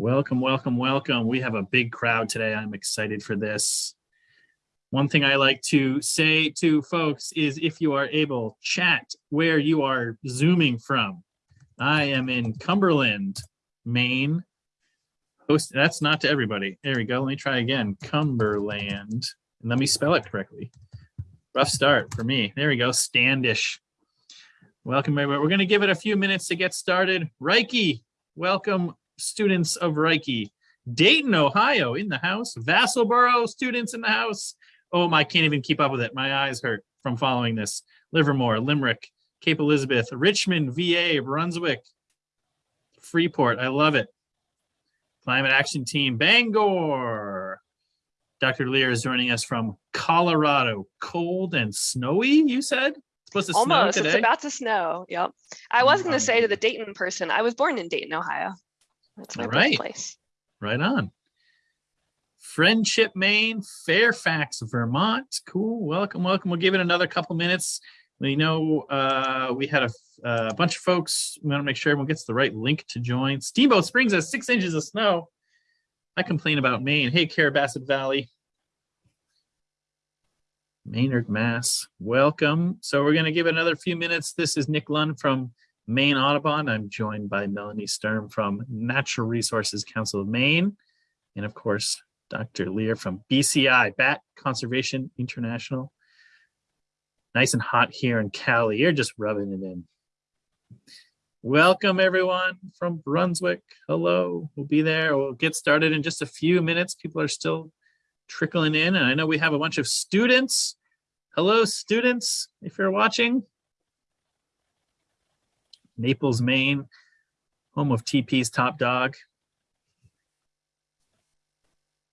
Welcome, welcome, welcome. We have a big crowd today. I'm excited for this. One thing I like to say to folks is if you are able, chat where you are zooming from. I am in Cumberland, Maine. Host, that's not to everybody. There we go. Let me try again. Cumberland. And let me spell it correctly. Rough start for me. There we go. Standish. Welcome, everybody. We're going to give it a few minutes to get started. Reiki, welcome students of Reiki. Dayton, Ohio in the house. Vassalboro students in the house. Oh, I can't even keep up with it. My eyes hurt from following this. Livermore, Limerick, Cape Elizabeth, Richmond, VA, Brunswick, Freeport. I love it. Climate Action Team, Bangor. Dr. Lear is joining us from Colorado. Cold and snowy, you said? It's supposed to Almost. It's about to snow. Yep. I was going to say to the Dayton person, I was born in Dayton, Ohio. That's my All right. birthplace. Right on. Friendship, Maine, Fairfax, Vermont. Cool. Welcome, welcome. We'll give it another couple minutes. We know uh, we had a, a bunch of folks. We want to make sure everyone gets the right link to join. Steamboat Springs has six inches of snow. I complain about Maine. Hey, Carrabassett Valley. Maynard, Mass. Welcome. So we're going to give it another few minutes. This is Nick Lund from Maine Audubon. I'm joined by Melanie Sturm from Natural Resources Council of Maine. And of course, Dr. Lear from BCI, Bat Conservation International. Nice and hot here in Cali. You're just rubbing it in. Welcome everyone from Brunswick. Hello, we'll be there. We'll get started in just a few minutes. People are still trickling in and I know we have a bunch of students. Hello, students, if you're watching. Naples, Maine, home of TP's top dog.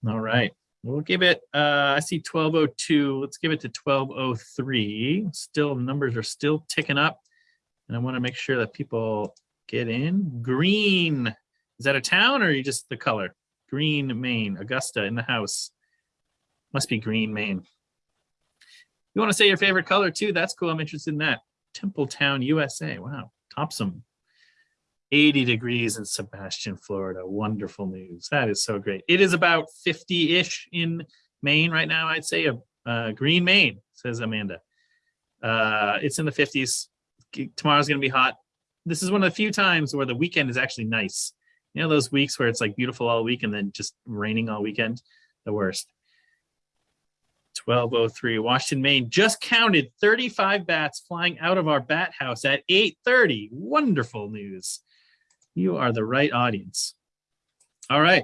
All right, we'll give it, uh, I see 1202. Let's give it to 1203. Still, numbers are still ticking up. And I want to make sure that people get in. Green, is that a town or are you just the color? Green, Maine, Augusta in the house. Must be green, Maine. You want to say your favorite color too? That's cool. I'm interested in that. Templetown, USA. Wow, Topsham. 80 degrees in Sebastian, Florida. Wonderful news. That is so great. It is about 50-ish in Maine right now. I'd say a uh, green Maine, says Amanda. Uh, it's in the 50s. Tomorrow's going to be hot. This is one of the few times where the weekend is actually nice. You know those weeks where it's like beautiful all week and then just raining all weekend? The worst. 1203 Washington, Maine just counted 35 bats flying out of our bat house at 8:30. Wonderful news. You are the right audience. All right.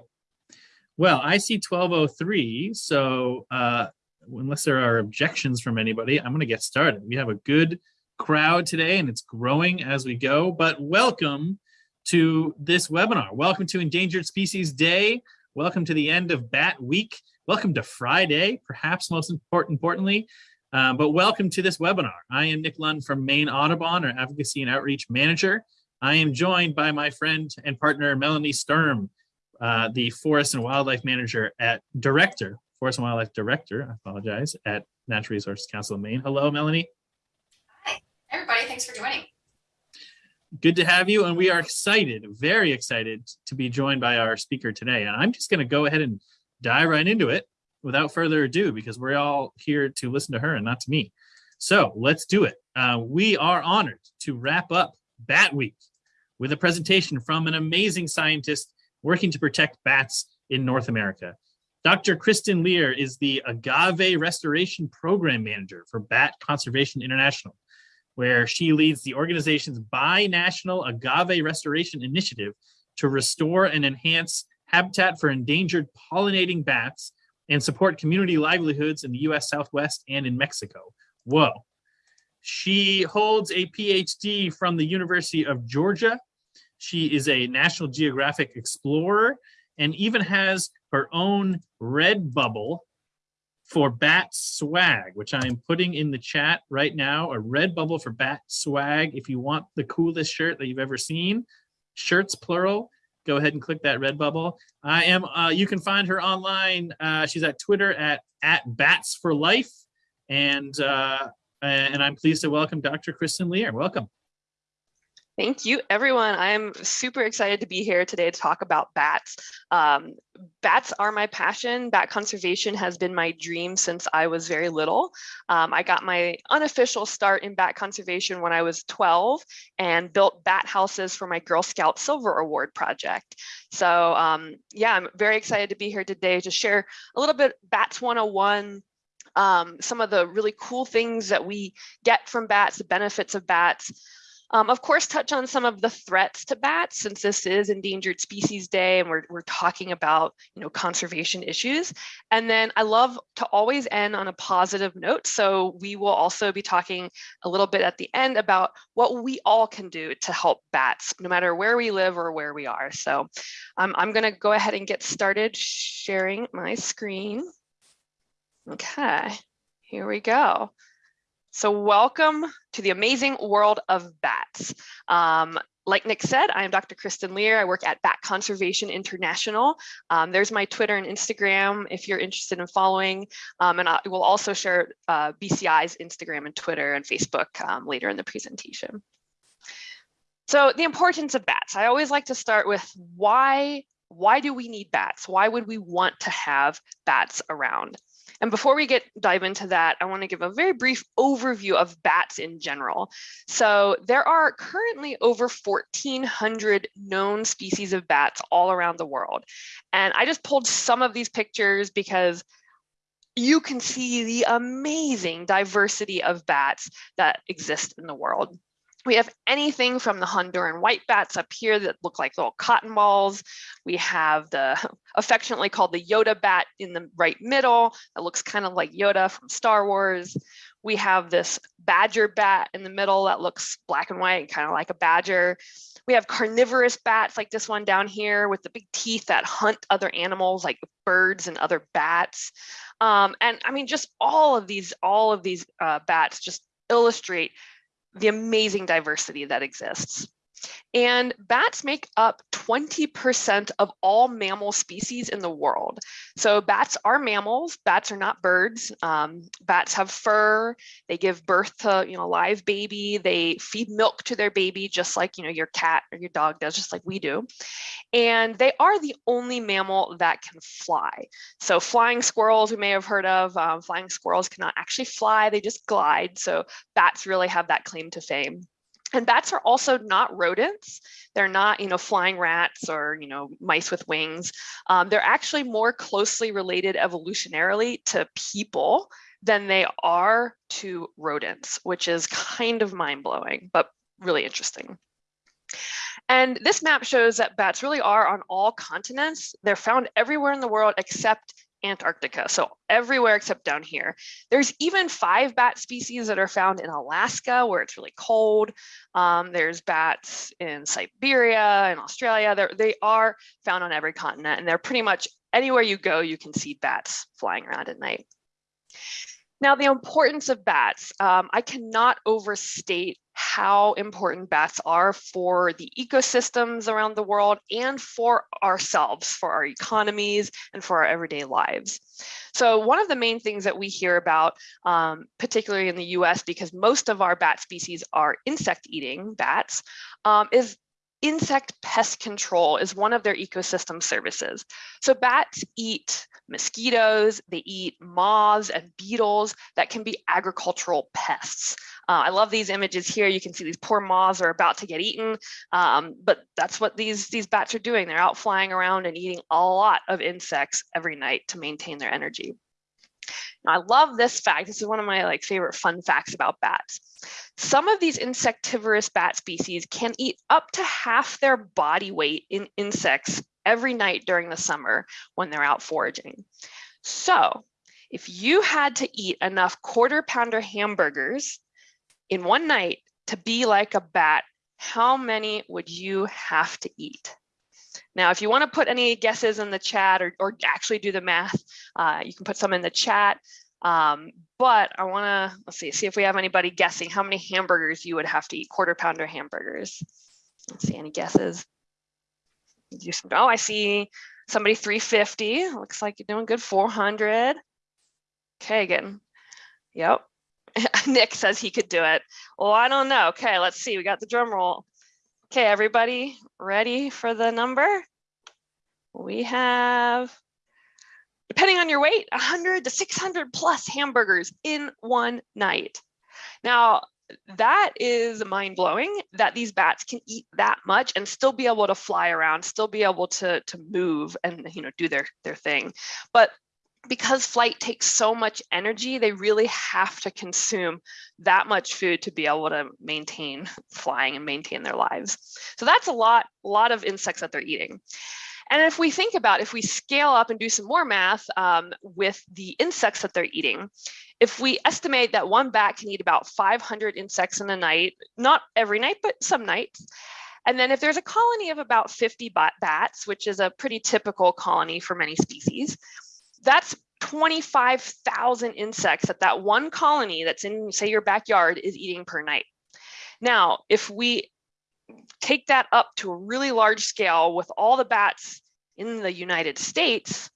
Well, I see 1203, so uh, unless there are objections from anybody, I'm going to get started. We have a good crowd today and it's growing as we go, but welcome to this webinar. Welcome to Endangered Species Day. Welcome to the end of Bat Week. Welcome to Friday, perhaps most important, importantly, uh, but welcome to this webinar. I am Nick Lund from Maine Audubon, or Advocacy and Outreach Manager. I am joined by my friend and partner, Melanie Sturm, uh, the Forest and Wildlife Manager at Director, Forest and Wildlife Director, I apologize, at Natural Resources Council of Maine. Hello, Melanie. Hi, everybody. Thanks for joining. Good to have you, and we are excited, very excited to be joined by our speaker today. And I'm just going to go ahead and dive right into it without further ado, because we're all here to listen to her and not to me. So let's do it. Uh, we are honored to wrap up Bat Week with a presentation from an amazing scientist working to protect bats in North America. Dr. Kristen Lear is the Agave Restoration Program Manager for Bat Conservation International, where she leads the organization's bi-national agave restoration initiative to restore and enhance habitat for endangered pollinating bats and support community livelihoods in the US Southwest and in Mexico. Whoa. She holds a PhD from the University of Georgia. She is a National Geographic explorer and even has her own Redbubble for bat swag, which I am putting in the chat right now, a Redbubble for bat swag. If you want the coolest shirt that you've ever seen, shirts plural, go ahead and click that Redbubble. I am, uh, you can find her online. Uh, she's at Twitter at, at Bats for Life. And, uh, and I'm pleased to welcome Dr. Kristen Lear. Welcome. Thank you, everyone. I'm super excited to be here today to talk about bats. Um, bats are my passion. Bat conservation has been my dream since I was very little. Um, I got my unofficial start in bat conservation when I was 12 and built bat houses for my Girl Scout Silver Award project. So um, yeah, I'm very excited to be here today to share a little bit Bats 101, um, some of the really cool things that we get from bats, the benefits of bats, um, of course, touch on some of the threats to bats since this is Endangered Species Day and we're, we're talking about you know, conservation issues. And then I love to always end on a positive note. So we will also be talking a little bit at the end about what we all can do to help bats, no matter where we live or where we are. So um, I'm gonna go ahead and get started sharing my screen. Okay, here we go. So welcome to the amazing world of bats. Um, like Nick said, I am Dr. Kristen Lear. I work at Bat Conservation International. Um, there's my Twitter and Instagram if you're interested in following. Um, and I will also share uh, BCI's Instagram and Twitter and Facebook um, later in the presentation. So the importance of bats. I always like to start with why, why do we need bats? Why would we want to have bats around? And before we get dive into that, I want to give a very brief overview of bats in general. So there are currently over 1,400 known species of bats all around the world. And I just pulled some of these pictures because you can see the amazing diversity of bats that exist in the world. We have anything from the Honduran white bats up here that look like little cotton balls. We have the affectionately called the Yoda bat in the right middle that looks kind of like Yoda from Star Wars. We have this badger bat in the middle that looks black and white, and kind of like a badger. We have carnivorous bats like this one down here with the big teeth that hunt other animals like birds and other bats. Um, and I mean, just all of these, all of these uh, bats just illustrate the amazing diversity that exists. And bats make up 20% of all mammal species in the world. So bats are mammals, bats are not birds. Um, bats have fur, they give birth to you know, live baby, they feed milk to their baby, just like you know, your cat or your dog does, just like we do. And they are the only mammal that can fly. So flying squirrels we may have heard of, um, flying squirrels cannot actually fly, they just glide. So bats really have that claim to fame. And bats are also not rodents. They're not, you know, flying rats or, you know, mice with wings. Um, they're actually more closely related evolutionarily to people than they are to rodents, which is kind of mind blowing, but really interesting. And this map shows that bats really are on all continents. They're found everywhere in the world except Antarctica, so everywhere except down here. There's even five bat species that are found in Alaska where it's really cold. Um, there's bats in Siberia and Australia. They're, they are found on every continent and they're pretty much anywhere you go, you can see bats flying around at night. Now, the importance of bats, um, I cannot overstate how important bats are for the ecosystems around the world and for ourselves, for our economies and for our everyday lives. So one of the main things that we hear about, um, particularly in the US, because most of our bat species are insect eating bats, um, is insect pest control is one of their ecosystem services. So bats eat mosquitoes, they eat moths and beetles that can be agricultural pests. Uh, I love these images here. You can see these poor moths are about to get eaten, um, but that's what these, these bats are doing. They're out flying around and eating a lot of insects every night to maintain their energy. Now, I love this fact. This is one of my like favorite fun facts about bats. Some of these insectivorous bat species can eat up to half their body weight in insects every night during the summer when they're out foraging. So if you had to eat enough quarter pounder hamburgers in one night to be like a bat, how many would you have to eat? Now, if you want to put any guesses in the chat or, or actually do the math, uh, you can put some in the chat. Um, but I want to, let's see, see if we have anybody guessing how many hamburgers you would have to eat, quarter pounder hamburgers. Let's see, any guesses? Do some, oh, I see somebody 350. Looks like you're doing good, 400. Okay, again. Yep. Nick says he could do it. Well, I don't know. Okay, let's see. We got the drum roll. Okay, everybody ready for the number? We have, depending on your weight, 100 to 600 plus hamburgers in one night. Now, that is mind blowing that these bats can eat that much and still be able to fly around, still be able to, to move and you know do their, their thing. But because flight takes so much energy, they really have to consume that much food to be able to maintain flying and maintain their lives. So that's a lot, a lot of insects that they're eating. And if we think about, if we scale up and do some more math um, with the insects that they're eating, if we estimate that one bat can eat about 500 insects in a night, not every night, but some nights, and then if there's a colony of about 50 bat bats, which is a pretty typical colony for many species, that's 25,000 insects that that one colony that's in, say, your backyard is eating per night. Now, if we take that up to a really large scale with all the bats in the United States,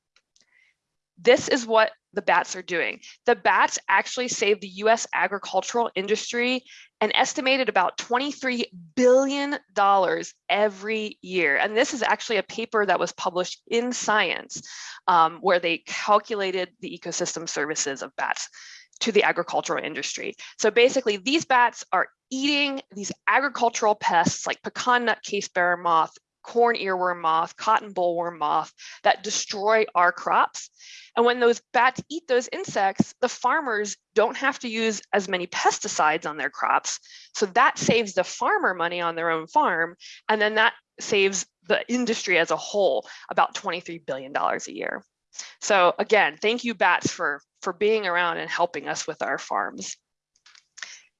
this is what the bats are doing. The bats actually save the US agricultural industry an estimated about $23 billion every year. And this is actually a paper that was published in Science um, where they calculated the ecosystem services of bats to the agricultural industry. So basically these bats are eating these agricultural pests like pecan nut casebearer moth, corn earworm moth, cotton bollworm moth that destroy our crops. And when those bats eat those insects, the farmers don't have to use as many pesticides on their crops. So that saves the farmer money on their own farm. And then that saves the industry as a whole about $23 billion a year. So again, thank you bats for, for being around and helping us with our farms.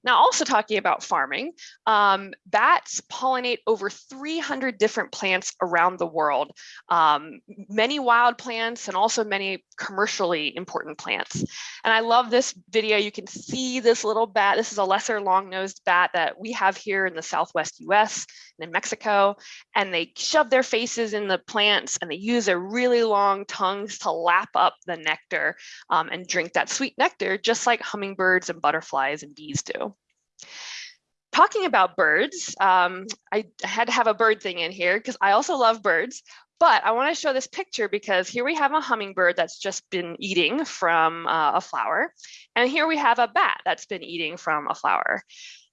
Now, also talking about farming, um, bats pollinate over 300 different plants around the world, um, many wild plants and also many commercially important plants. And I love this video. You can see this little bat. This is a lesser long-nosed bat that we have here in the Southwest US in Mexico. And they shove their faces in the plants and they use their really long tongues to lap up the nectar um, and drink that sweet nectar, just like hummingbirds and butterflies and bees do talking about birds, um, I had to have a bird thing in here because I also love birds. But I want to show this picture because here we have a hummingbird that's just been eating from uh, a flower. And here we have a bat that's been eating from a flower.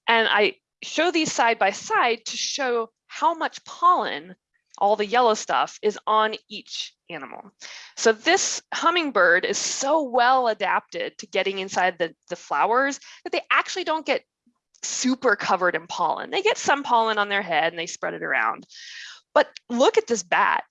And I show these side by side to show how much pollen, all the yellow stuff, is on each animal. So this hummingbird is so well adapted to getting inside the, the flowers that they actually don't get super covered in pollen. They get some pollen on their head and they spread it around. But look at this bat.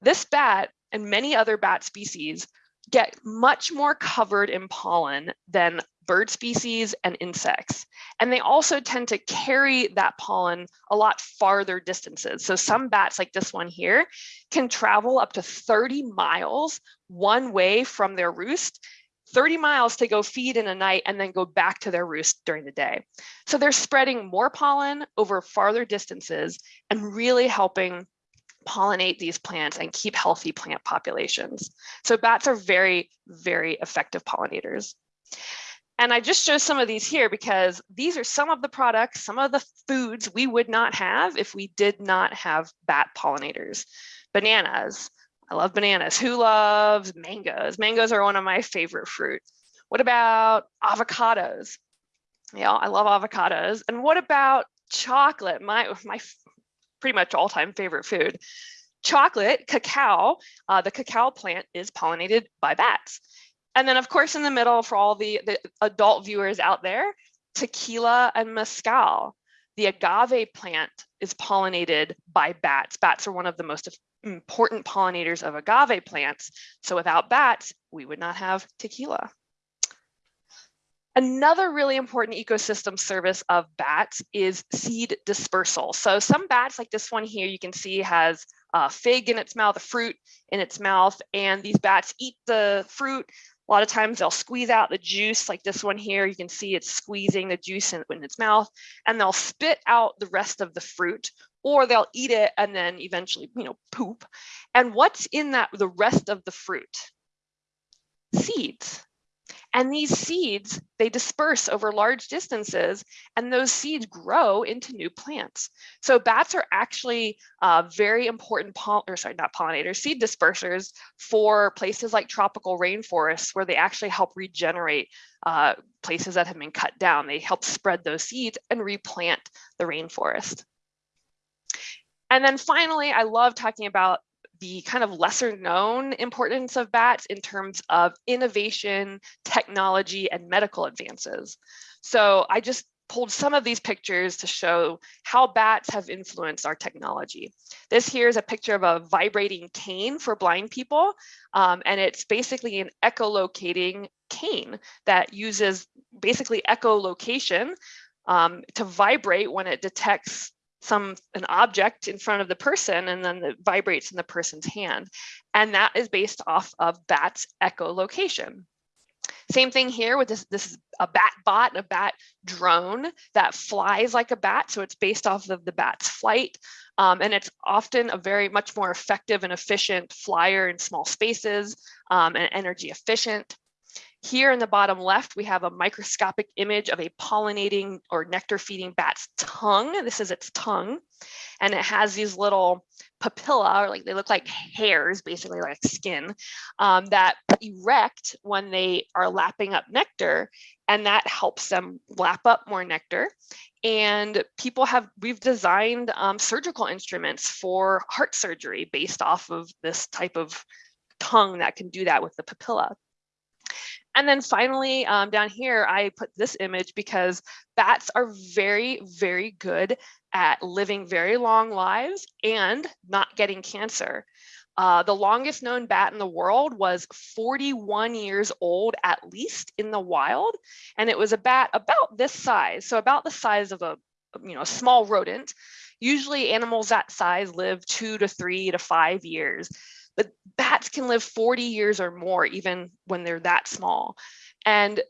This bat and many other bat species get much more covered in pollen than bird species and insects. And they also tend to carry that pollen a lot farther distances. So some bats like this one here can travel up to 30 miles one way from their roost 30 miles to go feed in a night and then go back to their roost during the day. So they're spreading more pollen over farther distances and really helping pollinate these plants and keep healthy plant populations. So bats are very, very effective pollinators. And I just show some of these here because these are some of the products, some of the foods we would not have if we did not have bat pollinators. Bananas, I love bananas. Who loves mangoes? Mangoes are one of my favorite fruits. What about avocados? Yeah, I love avocados. And what about chocolate? My, my pretty much all-time favorite food. Chocolate, cacao, uh, the cacao plant is pollinated by bats. And then of course in the middle for all the, the adult viewers out there, tequila and mezcal. The agave plant is pollinated by bats. Bats are one of the most important pollinators of agave plants. So without bats, we would not have tequila. Another really important ecosystem service of bats is seed dispersal. So some bats like this one here, you can see has a fig in its mouth, a fruit in its mouth, and these bats eat the fruit. A lot of times they'll squeeze out the juice like this one here. You can see it's squeezing the juice in, in its mouth and they'll spit out the rest of the fruit or they'll eat it and then eventually, you know, poop. And what's in that, the rest of the fruit? Seeds. And these seeds, they disperse over large distances and those seeds grow into new plants. So bats are actually uh, very important, or sorry, not pollinators, seed dispersers for places like tropical rainforests where they actually help regenerate uh, places that have been cut down. They help spread those seeds and replant the rainforest. And then finally, I love talking about the kind of lesser known importance of bats in terms of innovation, technology, and medical advances. So I just pulled some of these pictures to show how bats have influenced our technology. This here is a picture of a vibrating cane for blind people, um, and it's basically an echolocating cane that uses basically echolocation um, to vibrate when it detects some an object in front of the person and then it vibrates in the person's hand. And that is based off of bat's echolocation. Same thing here with this, this is a bat bot, a bat drone that flies like a bat. So it's based off of the bat's flight. Um, and it's often a very much more effective and efficient flyer in small spaces um, and energy efficient. Here in the bottom left, we have a microscopic image of a pollinating or nectar feeding bat's tongue. This is its tongue. And it has these little papilla, or like they look like hairs, basically like skin, um, that erect when they are lapping up nectar. And that helps them lap up more nectar. And people have, we've designed um, surgical instruments for heart surgery based off of this type of tongue that can do that with the papilla. And then finally, um, down here, I put this image because bats are very, very good at living very long lives and not getting cancer. Uh, the longest known bat in the world was 41 years old, at least in the wild. And it was a bat about this size. So about the size of a, you know, a small rodent. Usually animals that size live two to three to five years but bats can live 40 years or more even when they're that small. And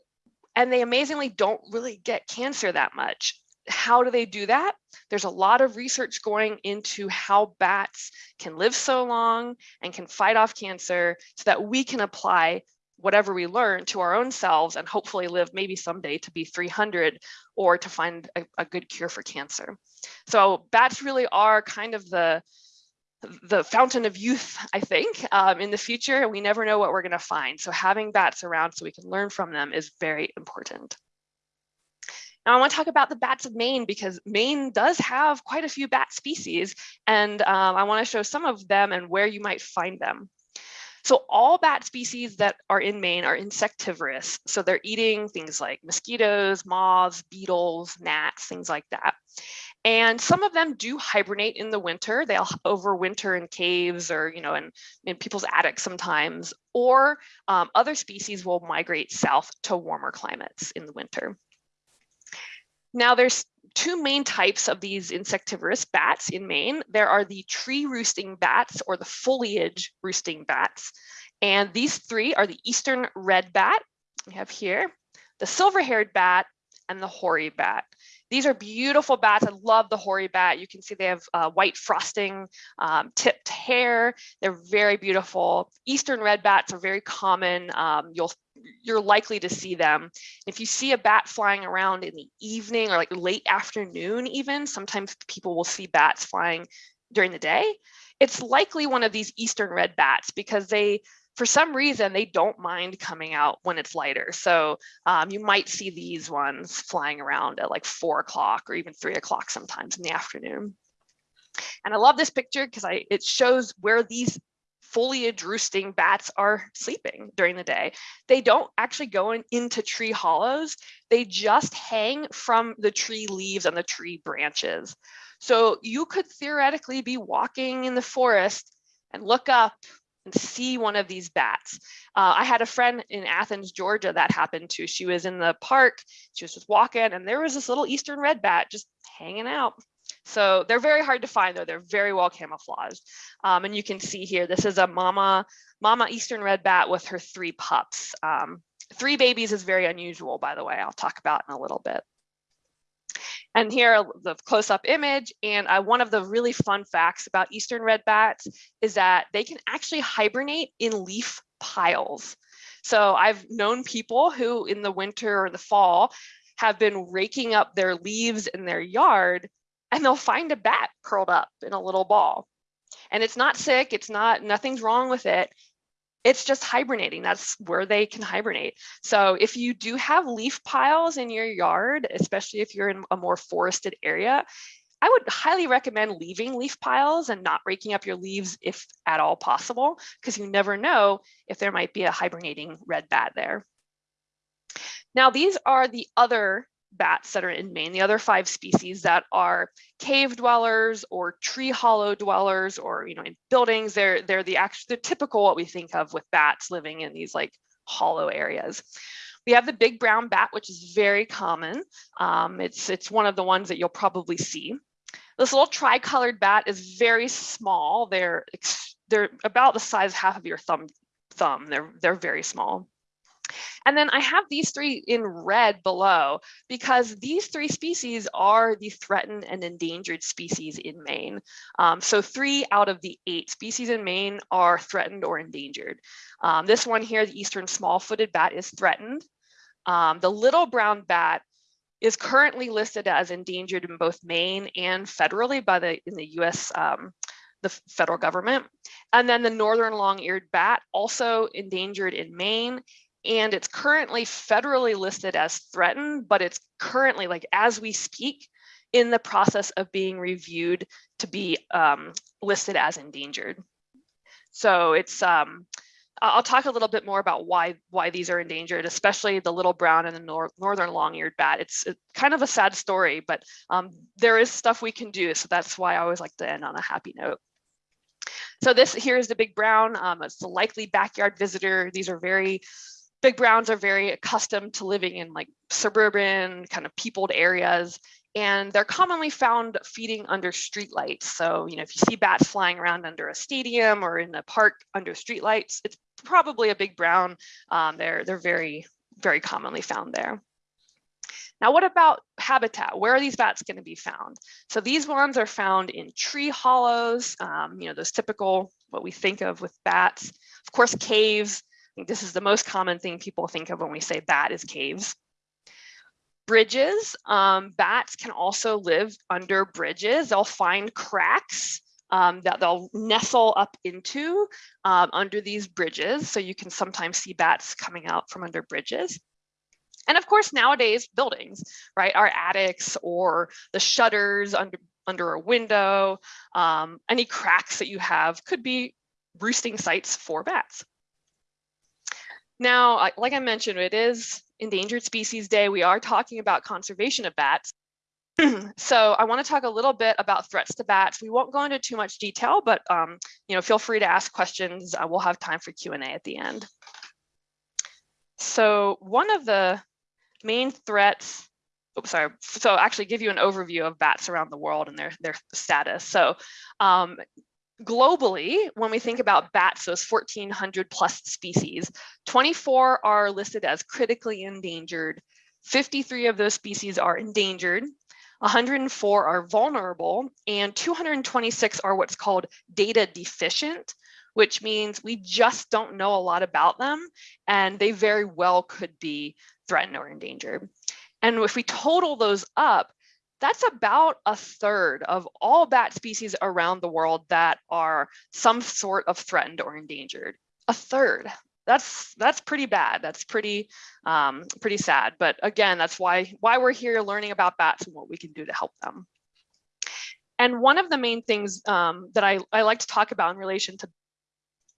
and they amazingly don't really get cancer that much. How do they do that? There's a lot of research going into how bats can live so long and can fight off cancer so that we can apply whatever we learn to our own selves and hopefully live maybe someday to be 300 or to find a, a good cure for cancer. So bats really are kind of the the fountain of youth, I think, um, in the future. We never know what we're going to find. So having bats around so we can learn from them is very important. Now I want to talk about the bats of Maine because Maine does have quite a few bat species and um, I want to show some of them and where you might find them. So all bat species that are in Maine are insectivorous. So they're eating things like mosquitoes, moths, beetles, gnats, things like that. And some of them do hibernate in the winter. They'll overwinter in caves or, you know, in, in people's attics sometimes, or um, other species will migrate south to warmer climates in the winter. Now there's two main types of these insectivorous bats in Maine. There are the tree roosting bats or the foliage roosting bats. And these three are the eastern red bat, we have here, the silver-haired bat, and the hoary bat. These are beautiful bats. I love the hoary bat. You can see they have uh, white frosting, um, tipped hair. They're very beautiful. Eastern red bats are very common. Um, you'll you're likely to see them. If you see a bat flying around in the evening or like late afternoon, even sometimes people will see bats flying during the day. It's likely one of these eastern red bats because they for some reason, they don't mind coming out when it's lighter. So um, you might see these ones flying around at like four o'clock or even three o'clock sometimes in the afternoon. And I love this picture because I it shows where these foliage roosting bats are sleeping during the day. They don't actually go in, into tree hollows. They just hang from the tree leaves and the tree branches. So you could theoretically be walking in the forest and look up see one of these bats. Uh, I had a friend in Athens, Georgia that happened to. She was in the park, she was just walking and there was this little eastern red bat just hanging out. So they're very hard to find though. They're very well camouflaged. Um, and you can see here, this is a mama, mama eastern red bat with her three pups. Um, three babies is very unusual, by the way, I'll talk about in a little bit. And here the close-up image. And uh, one of the really fun facts about eastern red bats is that they can actually hibernate in leaf piles. So I've known people who in the winter or the fall have been raking up their leaves in their yard and they'll find a bat curled up in a little ball. And it's not sick, it's not, nothing's wrong with it. It's just hibernating. That's where they can hibernate. So if you do have leaf piles in your yard, especially if you're in a more forested area, I would highly recommend leaving leaf piles and not raking up your leaves if at all possible, because you never know if there might be a hibernating red bat there. Now, these are the other bats that are in Maine, the other five species that are cave dwellers or tree hollow dwellers or, you know, in buildings, they're, they're the actual, the typical what we think of with bats living in these like hollow areas. We have the big brown bat, which is very common. Um, it's, it's one of the ones that you'll probably see. This little tricolored bat is very small. They're, they're about the size half of your thumb. thumb. They're, they're very small. And then I have these three in red below because these three species are the threatened and endangered species in Maine. Um, so three out of the eight species in Maine are threatened or endangered. Um, this one here, the eastern small-footed bat is threatened. Um, the little brown bat is currently listed as endangered in both Maine and federally by the in the US um, the federal government. And then the northern long-eared bat also endangered in Maine and it's currently federally listed as threatened, but it's currently like as we speak in the process of being reviewed to be um, listed as endangered. So it's um, I'll talk a little bit more about why why these are endangered, especially the little brown and the nor northern long-eared bat. It's, kind of a sad story, but um, there is stuff we can do. So that's why I always like to end on a happy note. So this here is the big brown. Um, it's the likely backyard visitor. These are very big browns are very accustomed to living in like suburban kind of peopled areas and they're commonly found feeding under streetlights. So, you know, if you see bats flying around under a stadium or in a park under streetlights, it's probably a big brown. Um, they're, they're very, very commonly found there. Now, what about habitat? Where are these bats going to be found? So these ones are found in tree hollows, um, you know, those typical, what we think of with bats. Of course, caves, this is the most common thing people think of when we say bat is caves. Bridges, um, bats can also live under bridges. They'll find cracks um, that they'll nestle up into um, under these bridges. So you can sometimes see bats coming out from under bridges. And of course, nowadays, buildings, right, our attics or the shutters under, under a window, um, any cracks that you have could be roosting sites for bats. Now, like I mentioned, it is Endangered Species Day. We are talking about conservation of bats. so I want to talk a little bit about threats to bats. We won't go into too much detail, but um, you know, feel free to ask questions. Uh, we'll have time for Q&A at the end. So one of the main threats, oops, sorry, so actually give you an overview of bats around the world and their, their status. So um, globally, when we think about bats, those 1,400 plus species, 24 are listed as critically endangered. 53 of those species are endangered. 104 are vulnerable and 226 are what's called data deficient, which means we just don't know a lot about them and they very well could be threatened or endangered. And if we total those up, that's about a third of all bat species around the world that are some sort of threatened or endangered. A third. That's that's pretty bad. That's pretty um, pretty sad. But again, that's why why we're here learning about bats and what we can do to help them. And one of the main things um, that I, I like to talk about in relation to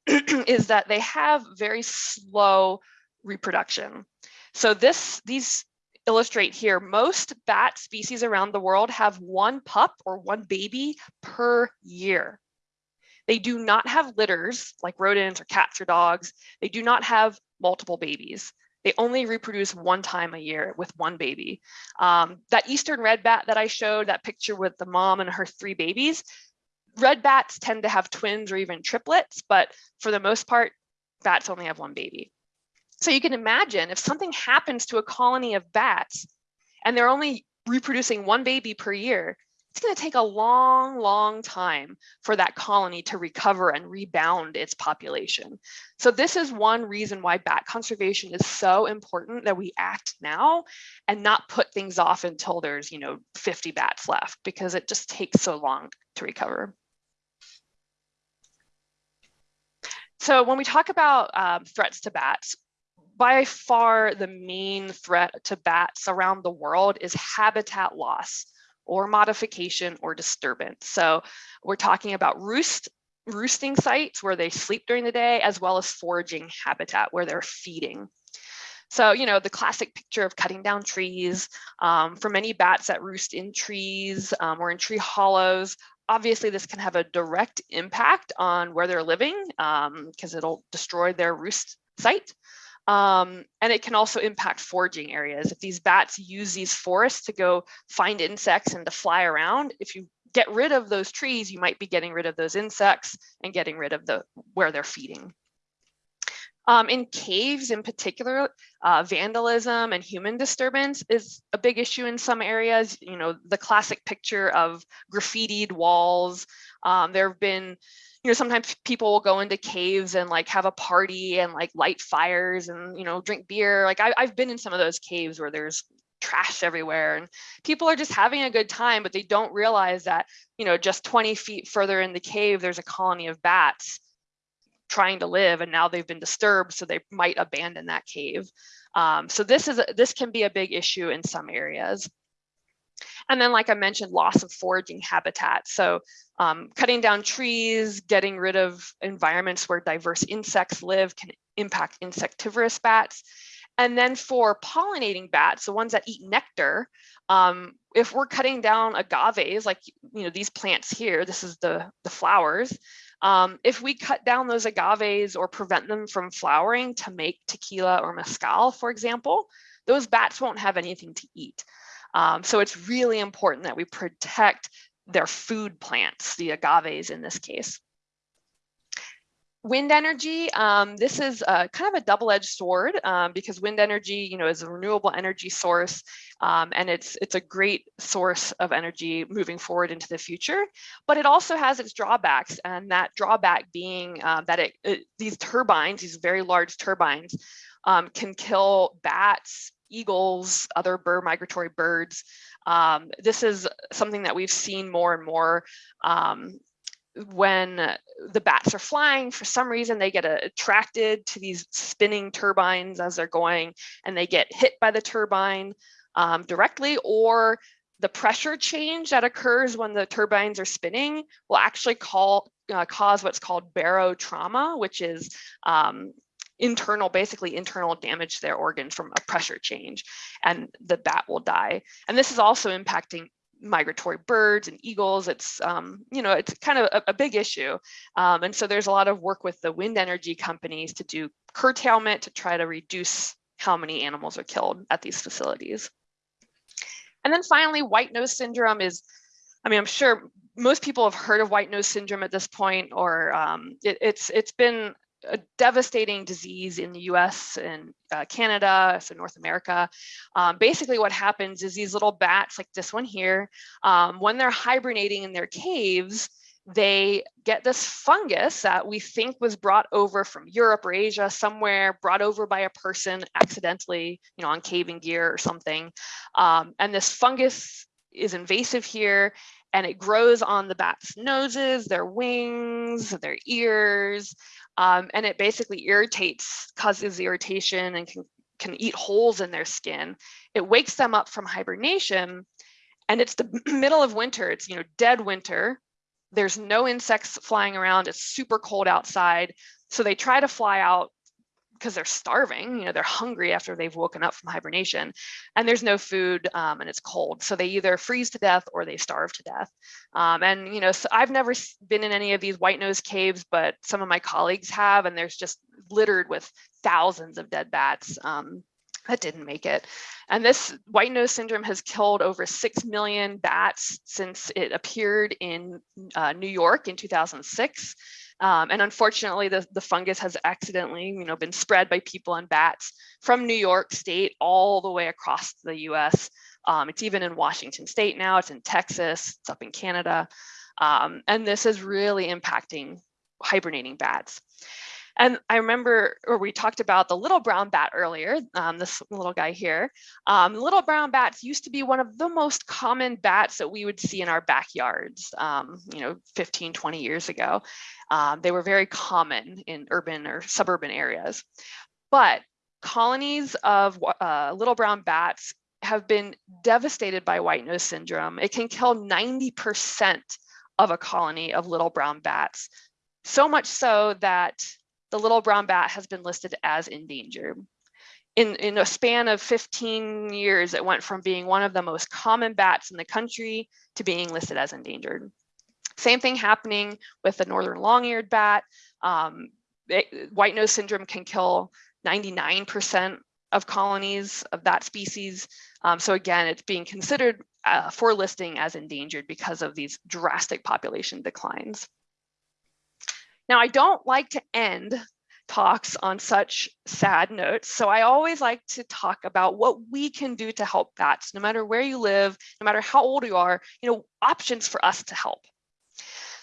is that they have very slow reproduction. So this these illustrate here, most bat species around the world have one pup or one baby per year. They do not have litters like rodents or cats or dogs. They do not have multiple babies. They only reproduce one time a year with one baby. Um, that eastern red bat that I showed, that picture with the mom and her three babies, red bats tend to have twins or even triplets, but for the most part, bats only have one baby. So you can imagine if something happens to a colony of bats and they're only reproducing one baby per year, it's going to take a long, long time for that colony to recover and rebound its population. So this is one reason why bat conservation is so important that we act now and not put things off until there's, you know, 50 bats left because it just takes so long to recover. So when we talk about um, threats to bats, by far the main threat to bats around the world is habitat loss or modification or disturbance. So we're talking about roost, roosting sites where they sleep during the day, as well as foraging habitat where they're feeding. So, you know, the classic picture of cutting down trees, um, for many bats that roost in trees um, or in tree hollows, obviously this can have a direct impact on where they're living because um, it'll destroy their roost site. Um, and it can also impact foraging areas. If these bats use these forests to go find insects and to fly around, if you get rid of those trees, you might be getting rid of those insects and getting rid of the where they're feeding. Um, in caves in particular, uh, vandalism and human disturbance is a big issue in some areas. You know, the classic picture of graffitied walls. Um, there have been you know, sometimes people will go into caves and like have a party and like light fires and, you know, drink beer. Like I, I've been in some of those caves where there's trash everywhere and people are just having a good time, but they don't realize that, you know, just 20 feet further in the cave, there's a colony of bats trying to live and now they've been disturbed. So they might abandon that cave. Um, so this is, a, this can be a big issue in some areas. And then, like I mentioned, loss of foraging habitat. So um, cutting down trees, getting rid of environments where diverse insects live can impact insectivorous bats. And then for pollinating bats, the ones that eat nectar, um, if we're cutting down agaves, like you know these plants here, this is the, the flowers, um, if we cut down those agaves or prevent them from flowering to make tequila or mezcal, for example, those bats won't have anything to eat. Um, so it's really important that we protect their food plants, the agaves in this case. Wind energy, um, this is a, kind of a double-edged sword um, because wind energy, you know, is a renewable energy source um, and it's it's a great source of energy moving forward into the future. But it also has its drawbacks, and that drawback being uh, that it, it, these turbines, these very large turbines, um, can kill bats, eagles, other bird migratory birds. Um, this is something that we've seen more and more um, when the bats are flying, for some reason they get attracted to these spinning turbines as they're going and they get hit by the turbine um, directly or the pressure change that occurs when the turbines are spinning will actually call, uh, cause what's called barotrauma, which is um, internal, basically internal damage to their organs from a pressure change, and the bat will die. And this is also impacting migratory birds and eagles. It's, um, you know, it's kind of a, a big issue. Um, and so there's a lot of work with the wind energy companies to do curtailment to try to reduce how many animals are killed at these facilities. And then finally, white nose syndrome is, I mean, I'm sure most people have heard of white nose syndrome at this point, or um, it, it's it's been a devastating disease in the US and uh, Canada, so North America. Um, basically what happens is these little bats like this one here, um, when they're hibernating in their caves, they get this fungus that we think was brought over from Europe or Asia somewhere, brought over by a person accidentally, you know, on caving gear or something. Um, and this fungus is invasive here and it grows on the bat's noses, their wings, their ears, um, and it basically irritates, causes irritation and can, can eat holes in their skin. It wakes them up from hibernation and it's the middle of winter. It's, you know, dead winter. There's no insects flying around. It's super cold outside. So they try to fly out because they're starving, you know, they're hungry after they've woken up from hibernation and there's no food um, and it's cold. So they either freeze to death or they starve to death. Um, and, you know, so I've never been in any of these white nose caves, but some of my colleagues have, and there's just littered with thousands of dead bats um, that didn't make it. And this white nose syndrome has killed over 6 million bats since it appeared in uh, New York in 2006. Um, and unfortunately, the, the fungus has accidentally, you know, been spread by people and bats from New York State all the way across the U.S. Um, it's even in Washington state now, it's in Texas, it's up in Canada. Um, and this is really impacting hibernating bats. And I remember, or we talked about the little brown bat earlier, um, this little guy here. Um, little brown bats used to be one of the most common bats that we would see in our backyards, um, you know, 15, 20 years ago. Um, they were very common in urban or suburban areas. But colonies of uh, little brown bats have been devastated by white nose syndrome. It can kill 90% of a colony of little brown bats. So much so that the little brown bat has been listed as endangered. In, in a span of 15 years, it went from being one of the most common bats in the country to being listed as endangered. Same thing happening with the northern long-eared bat. Um, it, white nose syndrome can kill 99% of colonies of that species. Um, so again, it's being considered uh, for listing as endangered because of these drastic population declines. Now, I don't like to end talks on such sad notes, so I always like to talk about what we can do to help bats, no matter where you live, no matter how old you are, you know, options for us to help.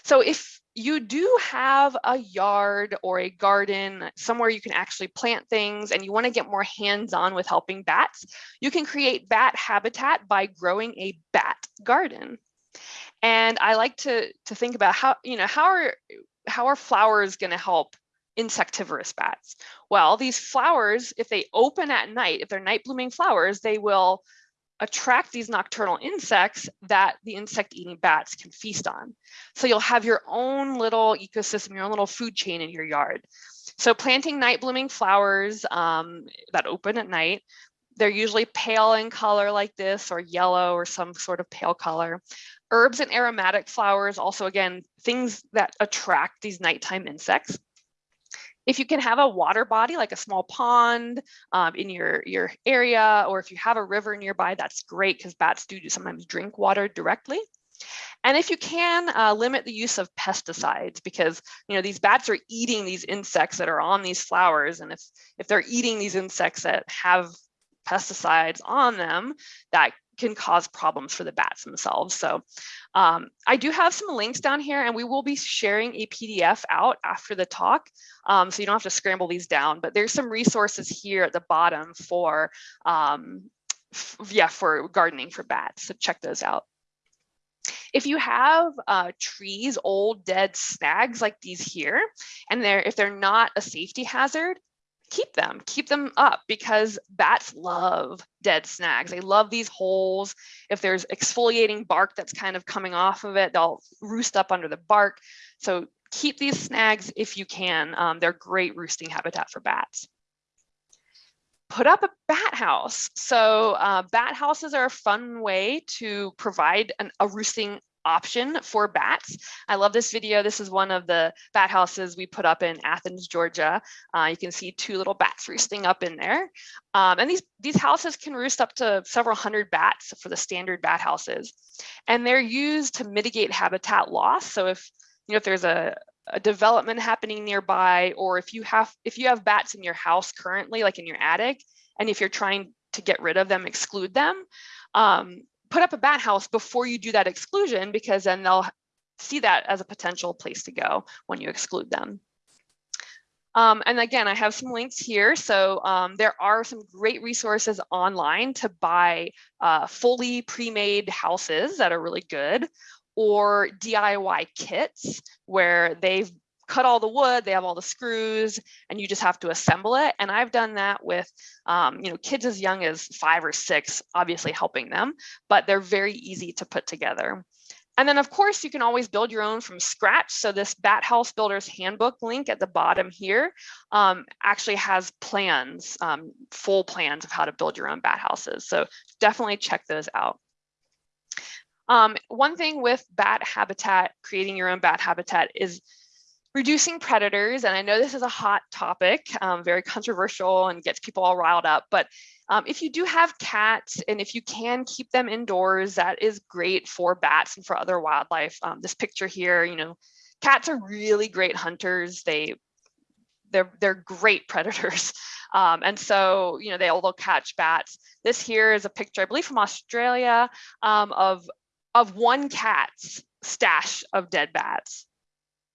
So if you do have a yard or a garden somewhere you can actually plant things and you want to get more hands-on with helping bats, you can create bat habitat by growing a bat garden. And I like to, to think about how, you know, how are how are flowers going to help insectivorous bats? Well, these flowers, if they open at night, if they're night blooming flowers, they will attract these nocturnal insects that the insect eating bats can feast on. So you'll have your own little ecosystem, your own little food chain in your yard. So planting night blooming flowers um, that open at night, they're usually pale in color like this or yellow or some sort of pale color. Herbs and aromatic flowers, also again, things that attract these nighttime insects. If you can have a water body like a small pond um, in your, your area, or if you have a river nearby, that's great because bats do sometimes drink water directly. And if you can, uh, limit the use of pesticides because you know these bats are eating these insects that are on these flowers. And if, if they're eating these insects that have pesticides on them, that can cause problems for the bats themselves. So um, I do have some links down here and we will be sharing a PDF out after the talk. Um, so you don't have to scramble these down, but there's some resources here at the bottom for, um, yeah, for gardening for bats. So check those out. If you have uh, trees, old dead snags like these here, and they're if they're not a safety hazard, keep them, keep them up because bats love dead snags. They love these holes. If there's exfoliating bark that's kind of coming off of it, they'll roost up under the bark. So keep these snags if you can. Um, they're great roosting habitat for bats. Put up a bat house. So uh, bat houses are a fun way to provide an, a roosting option for bats. I love this video. This is one of the bat houses we put up in Athens, Georgia. Uh, you can see two little bats roosting up in there. Um, and these, these houses can roost up to several hundred bats for the standard bat houses. And they're used to mitigate habitat loss. So if, you know, if there's a, a development happening nearby, or if you have if you have bats in your house currently, like in your attic, and if you're trying to get rid of them, exclude them, um, put up a bat house before you do that exclusion because then they'll see that as a potential place to go when you exclude them. Um, and again, I have some links here. So um, there are some great resources online to buy uh, fully pre-made houses that are really good or DIY kits where they've cut all the wood, they have all the screws, and you just have to assemble it. And I've done that with, um, you know, kids as young as five or six, obviously helping them, but they're very easy to put together. And then of course, you can always build your own from scratch. So this Bat House Builder's Handbook link at the bottom here um, actually has plans, um, full plans of how to build your own bat houses. So definitely check those out. Um, one thing with bat habitat, creating your own bat habitat is reducing predators, and I know this is a hot topic, um, very controversial and gets people all riled up, but um, if you do have cats and if you can keep them indoors, that is great for bats and for other wildlife. Um, this picture here, you know, cats are really great hunters. They they're they're great predators. Um, and so, you know, they'll, they'll catch bats. This here is a picture, I believe from Australia, um, of, of one cat's stash of dead bats.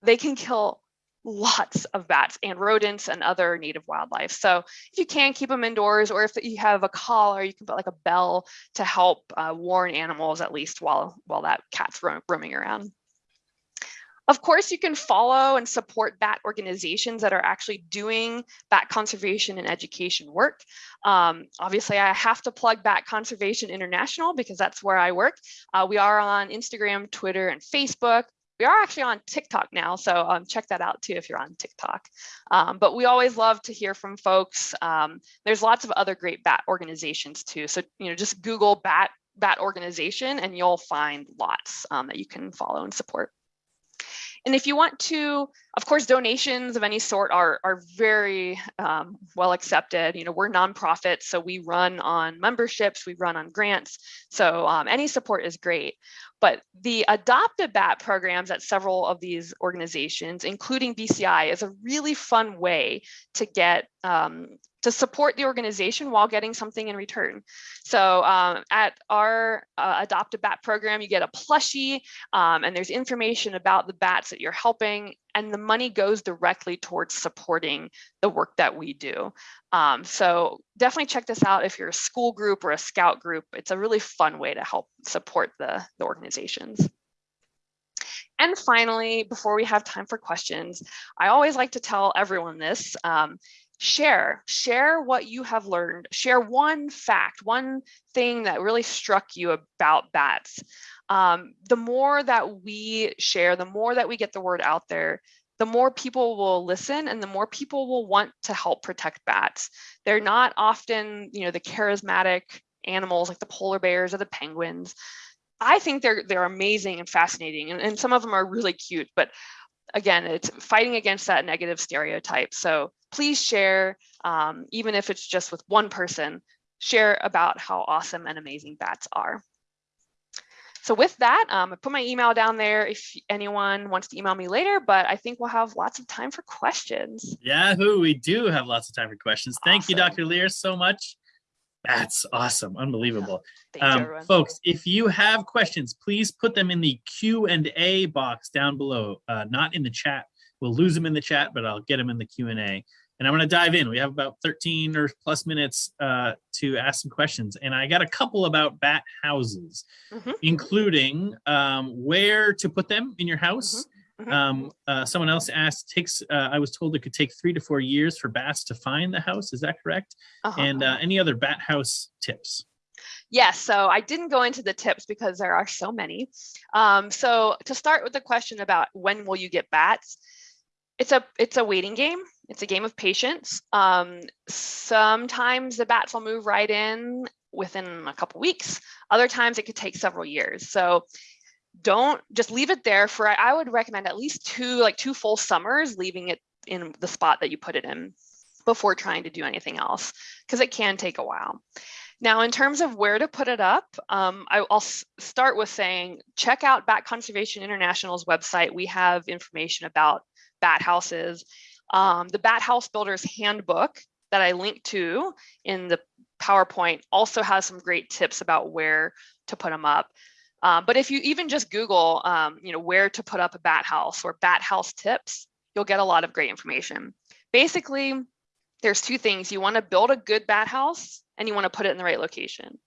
They can kill lots of bats and rodents and other native wildlife. So if you can keep them indoors or if you have a collar, you can put like a bell to help uh, warn animals at least while, while that cat's ro roaming around. Of course, you can follow and support bat organizations that are actually doing bat conservation and education work. Um, obviously, I have to plug Bat Conservation International because that's where I work. Uh, we are on Instagram, Twitter, and Facebook. We are actually on TikTok now, so um, check that out too if you're on TikTok. Um, but we always love to hear from folks. Um, there's lots of other great bat organizations too. So you know, just Google bat bat organization and you'll find lots um, that you can follow and support. And if you want to, of course, donations of any sort are, are very um, well accepted. You know, we're nonprofits, so we run on memberships, we run on grants. So um, any support is great. But the Adopt a Bat programs at several of these organizations, including BCI, is a really fun way to get um, to support the organization while getting something in return. So um, at our uh, Adopt a Bat program, you get a plushie um, and there's information about the bats that you're helping and the money goes directly towards supporting the work that we do. Um, so definitely check this out if you're a school group or a scout group. It's a really fun way to help support the, the organizations. And finally, before we have time for questions, I always like to tell everyone this. Um, share share what you have learned. Share one fact one thing that really struck you about bats. Um, the more that we share the more that we get the word out there the more people will listen and the more people will want to help protect bats. They're not often you know the charismatic animals like the polar bears or the penguins. I think they're they're amazing and fascinating and, and some of them are really cute but again, it's fighting against that negative stereotype. So please share, um, even if it's just with one person, share about how awesome and amazing bats are. So with that, um, I put my email down there if anyone wants to email me later, but I think we'll have lots of time for questions. Yahoo, we do have lots of time for questions. Thank you, Dr. Lear, so much. That's awesome, unbelievable. You, Um, everyone. folks, if you have questions, please put them in the Q and A box down below, uh, not in the chat. We'll lose them in the chat, but I'll get them in the Q and A. And I'm going to dive in. We have about 13 or plus minutes uh, to ask some questions. And I got a couple about bat houses, Mhm. including um, where to put them in your house. Mhm. Um, uh, someone else asked, takes, uh, I was told it could take three to four years for bats to find the house. Is that correct? Uh-huh. And uh, any other bat house tips? Yes, so I didn't go into the tips because there are so many. Um, so to start with the question about when will you get bats, it's a it's a waiting game. It's a game of patience. Um, sometimes the bats will move right in within a couple weeks. Other times it could take several years. So don't just leave it there for I would recommend at least two like two full summers leaving it in the spot that you put it in before trying to do anything else because it can take a while. Now, in terms of where to put it up, um, I, will start with saying check out Bat Conservation International's website. We have information about bat houses. Um, the Bat House Builder's Handbook that I linked to in the PowerPoint also has some great tips about where to put them up. Um, but if you even just Google, um, you know, where to put up a bat house or bat house tips, you'll get a lot of great information. Basically, there's two things. You want to build a good bat house and you want to put it in the right location.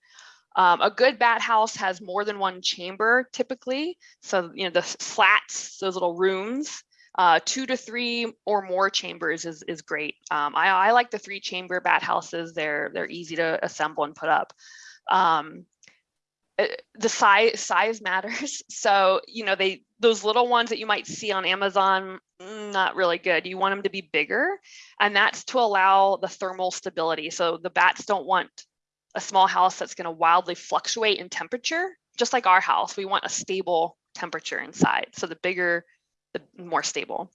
Um, a good bat house has more than one chamber typically. So, you know, the slats, those little rooms, uh, two to three or more chambers is, is great. Um, I, I like the three chamber bat houses. They're, they're easy to assemble and put up. Um, the size size matters. So, you know, they those little ones that you might see on Amazon, mm, not really good. You want them to be bigger, and that's to allow the thermal stability. So the bats don't want a small house that's going to wildly fluctuate in temperature, just like our house. We want a stable temperature inside. So the bigger, the more stable.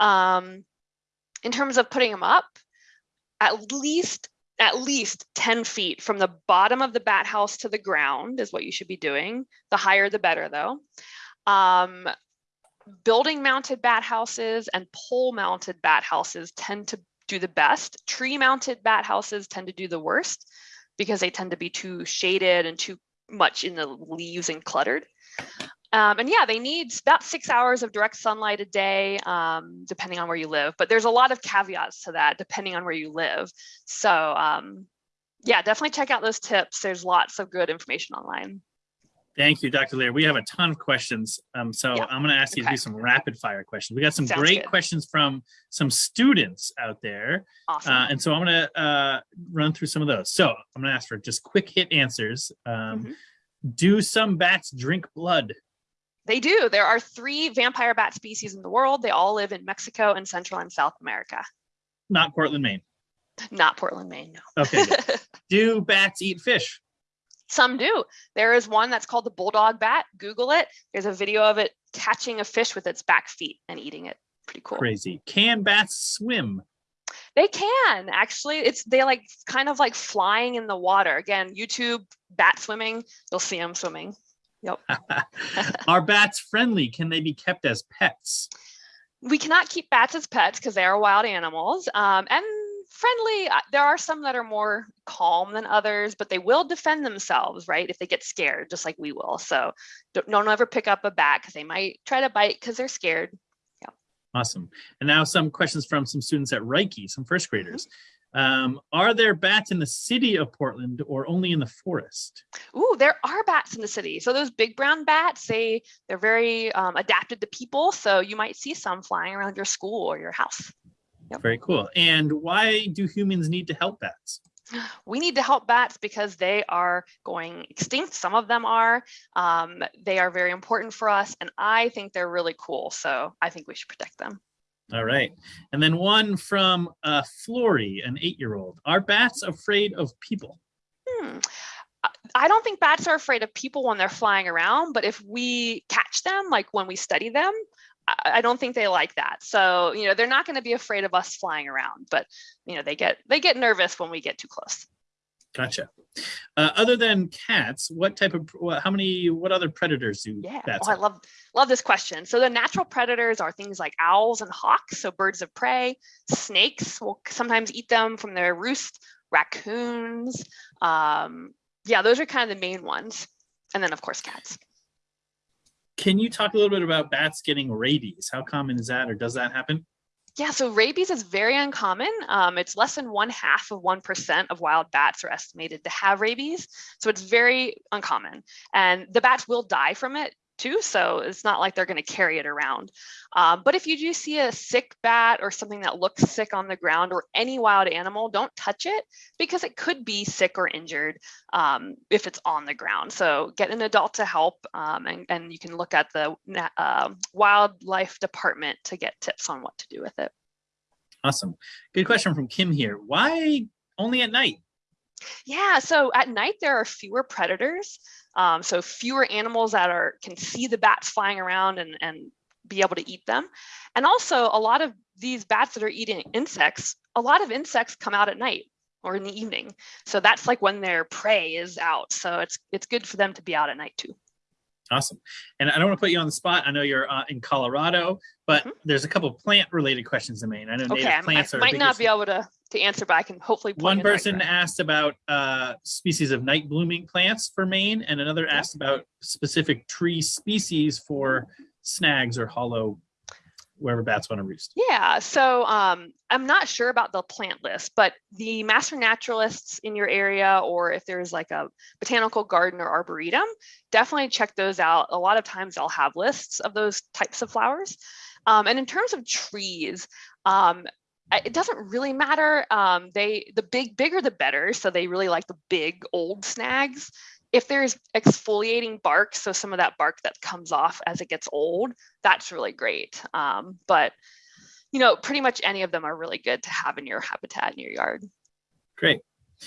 Um, in terms of putting them up, at least at least 10 feet from the bottom of the bat house to the ground is what you should be doing. The higher, the better though. Um, building mounted bat houses and pole mounted bat houses tend to do the best. Tree mounted bat houses tend to do the worst because they tend to be too shaded and too much in the leaves and cluttered. Um, and yeah, they need about six hours of direct sunlight a day, um, depending on where you live. But there's a lot of caveats to that, depending on where you live. So um, yeah, definitely check out those tips. There's lots of good information online. Thank you, Dr. Lear. We have a ton of questions. Um, so Yeah. I'm going to ask you to do some rapid fire questions. We got some Sounds great good. questions from some students out there. Awesome. Uh, and so I'm going to uh, run through some of those. So I'm going to ask for just quick hit answers. Um, Mhm. Do some bats drink blood? They do. There are three vampire bat species in the world. They all live in Mexico and Central and South America. Not Portland, Maine. Not Portland, Maine, no. Okay. do bats eat fish? Some do. There is one that's called the bulldog bat. Google it. There's a video of it catching a fish with its back feet and eating it. Pretty cool. Crazy. Can bats swim? They can actually. It's they like kind of like flying in the water. Again, YouTube bat swimming. You'll see them swimming. Are bats friendly? Can they be kept as pets? we cannot keep bats as pets because they are wild animals um, and friendly uh, there are some that are more calm than others but they will defend themselves right if they get scared just like we will so don't, don't ever pick up a bat because they might try to bite because they're scared Awesome. And now some questions from some students at Reiche, some first graders. Um, are there bats in the city of Portland or only in the forest? Ooh, there are bats in the city. So those big brown bats, they they're very um, adapted to people. So you might see some flying around your school or your house. Very cool. And why do humans need to help bats? we need to help bats because they are going extinct. Some of them are. Um, they are very important for us, and I think they're really cool. So I think we should protect them. All right. And then one from uh, Flory, an eight-year-old. Are bats afraid of people? Hmm. I- I don't think bats are afraid of people when they're flying around, but if we catch them, like when we study them, I don't think they like that. So you know they're not going to be afraid of us flying around, but you know they get they get nervous when we get too close. Gotcha. Uh, other than cats, what type of, how many, what other predators do Yeah, bats oh, I love love this question. So the natural predators are things like owls and hawks, so birds of prey. Snakes will sometimes eat them from their roost. Raccoons, um, yeah, those are kind of the main ones. And then of course cats. Can you talk a little bit about bats getting rabies? How common is that or does that happen? Yeah, so rabies is very uncommon. Um, it's less than one half of 1% of wild bats are estimated to have rabies. So it's very uncommon. And the bats will die from it too. So it's not like they're going to carry it around. Um, but if you do see a sick bat or something that looks sick on the ground or any wild animal, don't touch it because it could be sick or injured um, if it's on the ground. So get an adult to help um, and, and you can look at the uh, wildlife department to get tips on what to do with it. Awesome. Good question from Kim here. Why only at night? Yeah, so at night there are fewer predators. Um, so fewer animals that are can see the bats flying around and, and be able to eat them. And also a lot of these bats that are eating insects, a lot of insects come out at night or in the evening. So that's like when their prey is out. So it's it's good for them to be out at night too. Awesome. And I don't want to put you on the spot. I know you're uh, in Colorado, but Mhm. there's a couple plant related questions in Maine. I know Okay, native I, I plants are might not be able to to answer, but I can hopefully One the right person asked about uh, species of night blooming plants for Maine, and another Yeah. asked about specific tree species for snags or hollow, wherever bats want to roost. Yeah, so um, I'm not sure about the plant list, but the master naturalists in your area, or if there's like a botanical garden or arboretum, definitely check those out. A lot of times they'll have lists of those types of flowers. Um, and in terms of trees, um, it doesn't really matter. Um, they the big bigger the better. So they really like the big old snags. If there's exfoliating bark, so some of that bark that comes off as it gets old, that's really great. Um, but you know, pretty much any of them are really good to have in your habitat in your yard. Great.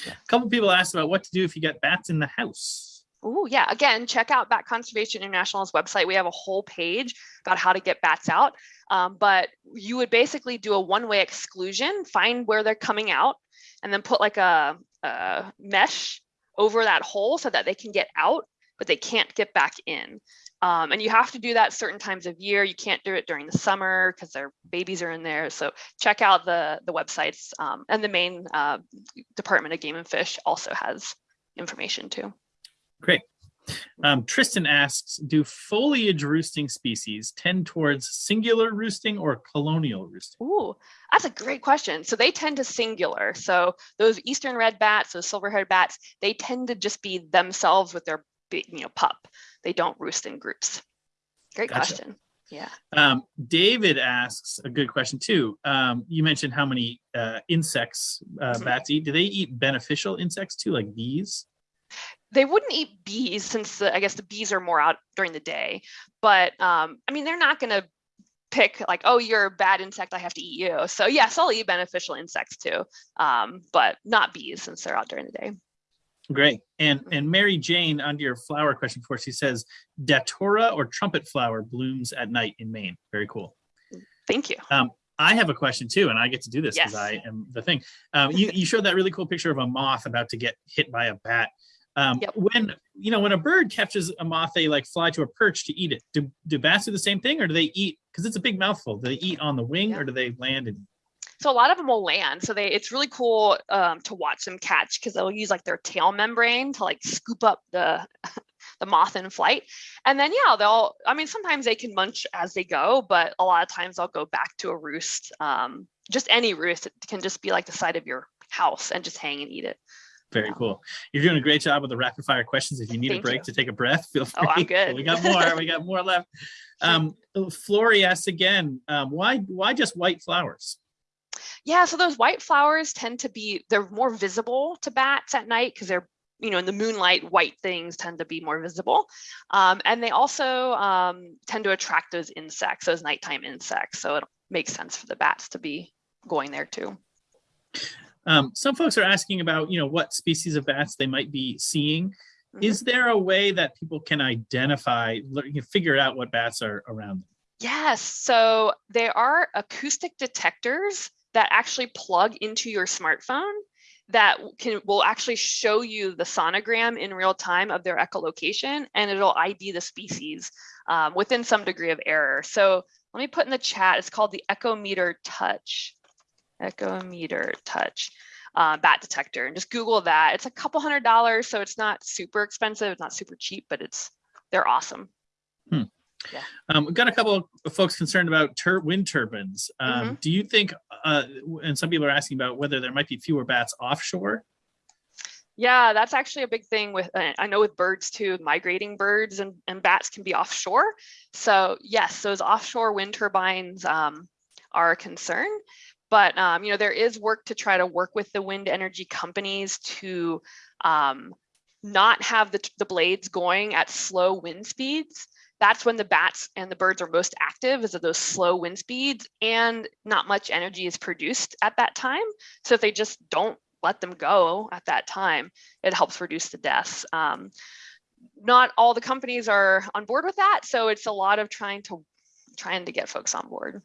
A couple people asked about what to do if you get bats in the house. Oh yeah, again, check out Bat Conservation International's website. We have a whole page about how to get bats out. Um, but you would basically do a one-way exclusion, find where they're coming out, and then put like a, a mesh over that hole so that they can get out, but they can't get back in. Um, and you have to do that certain times of year. You can't do it during the summer because their babies are in there. So check out the, the websites um, and the Maine uh, Department of Game and Fish also has information too. Great. Um, Tristan asks, do foliage roosting species tend towards singular roosting or colonial roosting? Ooh, that's a great question. So they tend to singular. So those eastern red bats, those silver-haired bats, they tend to just be themselves with their you know, pup. They don't roost in groups. Great Gotcha. question. Yeah. Um, David asks a good question too. Um, you mentioned how many uh, insects uh, Mhm. bats eat. Do they eat beneficial insects too, like bees? They wouldn't eat bees since the, I guess the bees are more out during the day. But um, I mean, they're not going to pick like, oh, you're a bad insect, I have to eat you. So yes, I'll eat beneficial insects too, um, but not bees since they're out during the day. Great. And and Mary Jane, under your flower question for, she says, datura or trumpet flower blooms at night in Maine. Very cool. Thank you. I have a question too, and I get to do this because Yes. I am the thing. Um, you, you showed that really cool picture of a moth about to get hit by a bat. Um, Yep. When you know when a bird catches a moth, they like fly to a perch to eat it. Do do bats do the same thing, or do they eat? Because it's a big mouthful. Do they eat on the wing, Yeah. or do they land and? So a lot of them will land. So they it's really cool um, to watch them catch because they'll use like their tail membrane to like scoop up the the moth in flight. And then yeah, they'll I mean sometimes they can munch as they go, but a lot of times they'll go back to a roost. Um, just any roost. It can just be like the side of your house and just hang and eat it. Very cool. You're doing a great job with the rapid fire questions. If you need a break you. to take a breath, feel free. Oh, I'm good. We got more. we got more left. Um, Flory asks again, um, why why just white flowers? Yeah, so those white flowers tend to be they're more visible to bats at night because they're you know in the moonlight white things tend to be more visible um, and they also um, tend to attract those insects those nighttime insects so it makes sense for the bats to be going there too Um, some folks are asking about, you know, what species of bats they might be seeing. Mhm. Is there a way that people can identify, lear- you can figure out what bats are around them? Yes, so there are acoustic detectors that actually plug into your smartphone that can will actually show you the sonogram in real time of their echolocation and it'll ID the species um, within some degree of error. So let me put in the chat, it's called the Echometer Touch. Echometer Touch uh, bat detector and just Google that. It's a couple hundred dollars, so it's not super expensive, it's not super cheap, but it's they're awesome. Um, we've got a couple of folks concerned about tur- wind turbines. Um, Mm-hmm. Do you think, uh, and some people are asking about whether there might be fewer bats offshore? Yeah, that's actually a big thing with, I know with birds too, migrating birds and, and bats can be offshore. So yes, those offshore wind turbines um, are a concern. But um, you know, there is work to try to work with the wind energy companies to um, not have the, the blades going at slow wind speeds. That's when the bats and the birds are most active is at those slow wind speeds and not much energy is produced at that time. So if they just don't let them go at that time, it helps reduce the deaths. Um, not all the companies are on board with that, so it's a lot of trying to trying to get folks on board.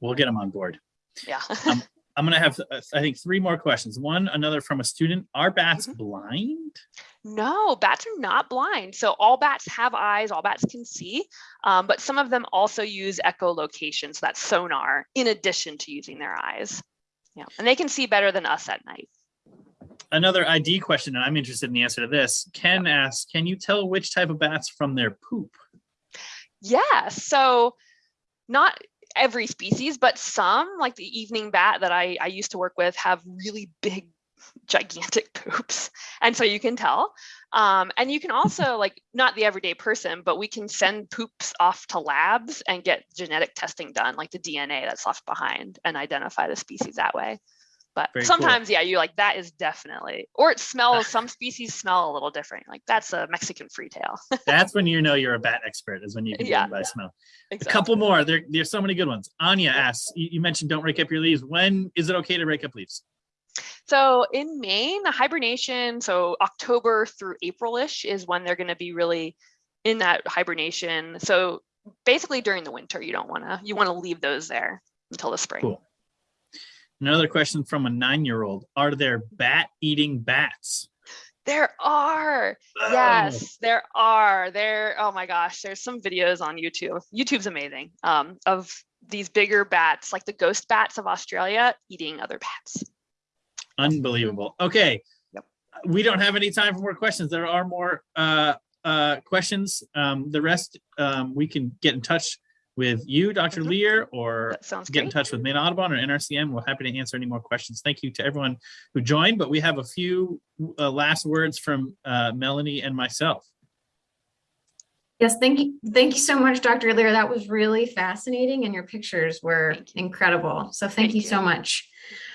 We'll get them on board. Yeah. Um, I'm gonna have, uh, I think, three more questions. One, another from a student. Are bats Mm-hmm. blind? no, bats are not blind. So all bats have eyes, all bats can see, um, but some of them also use echolocation, so that's sonar, in addition to using their eyes. Yeah, and they can see better than us at night. Another ID question, and I'm interested in the answer to this. Ken asks, can you tell which type of bats from their poop? Yeah, so not every species, but some, like the evening bat that I, I used to work with, have really big, gigantic poops. And so you can tell. Um, and you can also, like, not the everyday person, but we can send poops off to labs and get genetic testing done, like the DNA that's left behind, and identify the species that way. But Very cool. sometimes, yeah, you like that is definitely, or it smells, some species smell a little different. Like that's a Mexican freetail. That's when you know you're a bat expert, is when you can Yeah. yeah. by smell. A couple more. There, there's so many good ones. Anya asks, you, you mentioned don't rake up your leaves. When is it okay to rake up leaves? So in Maine, the hibernation, so October through April-ish is when they're going to be really in that hibernation. So basically during the winter, you don't want to, you want to leave those there until the spring. Cool. Another question from a nine-year-old. Are there bat-eating bats? There are. Oh, Yes, there are. There, oh my gosh, there's some videos on YouTube. YouTube's amazing. Um, of these bigger bats, like the ghost bats of Australia, eating other bats. Unbelievable. Okay. Yep. We don't have any time for more questions. There are more uh, uh, questions. Um, the rest, um, we can get in touch with you, Dr. Mhm. Lear, or That sounds get in touch with Maine Audubon or NRCM. We're happy to answer any more questions. Thank you to everyone who joined, but we have a few uh, last words from uh, Melanie and myself. Yes, thank you. Thank you so much, Dr. Lear. That was really fascinating and your pictures were incredible. So thank Thank you you. so much.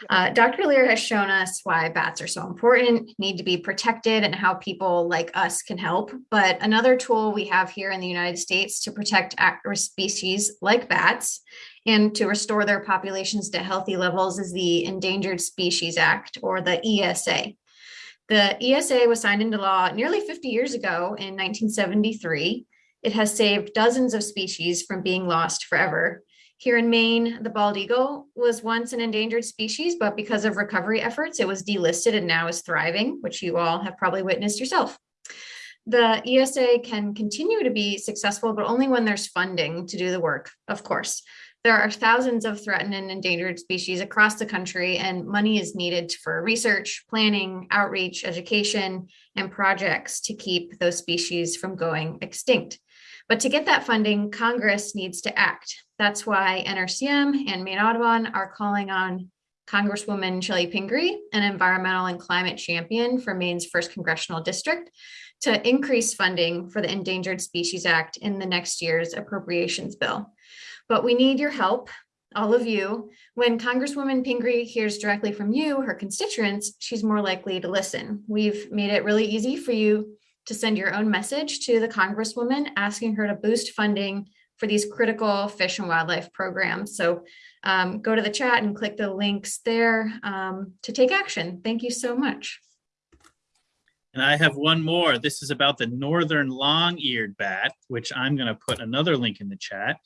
Uh, Dr. Lear has shown us why bats are so important, need to be protected and how people like us can help. But another tool we have here in the United States to protect species like bats and to restore their populations to healthy levels is the Endangered Species Act or the ESA. The ESA was signed into law nearly 50 years ago in 1973. It has saved dozens of species from being lost forever. Here in Maine, the bald eagle was once an endangered species, but because of recovery efforts, it was delisted and now is thriving, which you all have probably witnessed yourself. The ESA can continue to be successful, but only when there's funding to do the work, of course. There are thousands of threatened and endangered species across the country, and money is needed for research, planning, outreach, education, and projects to keep those species from going extinct. But to get that funding, Congress needs to act. That's why NRCM and Maine Audubon are calling on Congresswoman Chellie Pingree, an environmental and climate champion for Maine's first congressional district, to increase funding for the Endangered Species Act in the next year's appropriations bill. But we need your help, all of you. When Congresswoman Pingree hears directly from you, her constituents, she's more likely to listen. We've made it really easy for you to send your own message to the Congresswoman asking her to boost funding for these critical fish and wildlife programs. So um, go to the chat and click the links there um, to take action. Thank you so much. And I have one more. This is about the northern long-eared bat, which I'm going to put another link in the chat.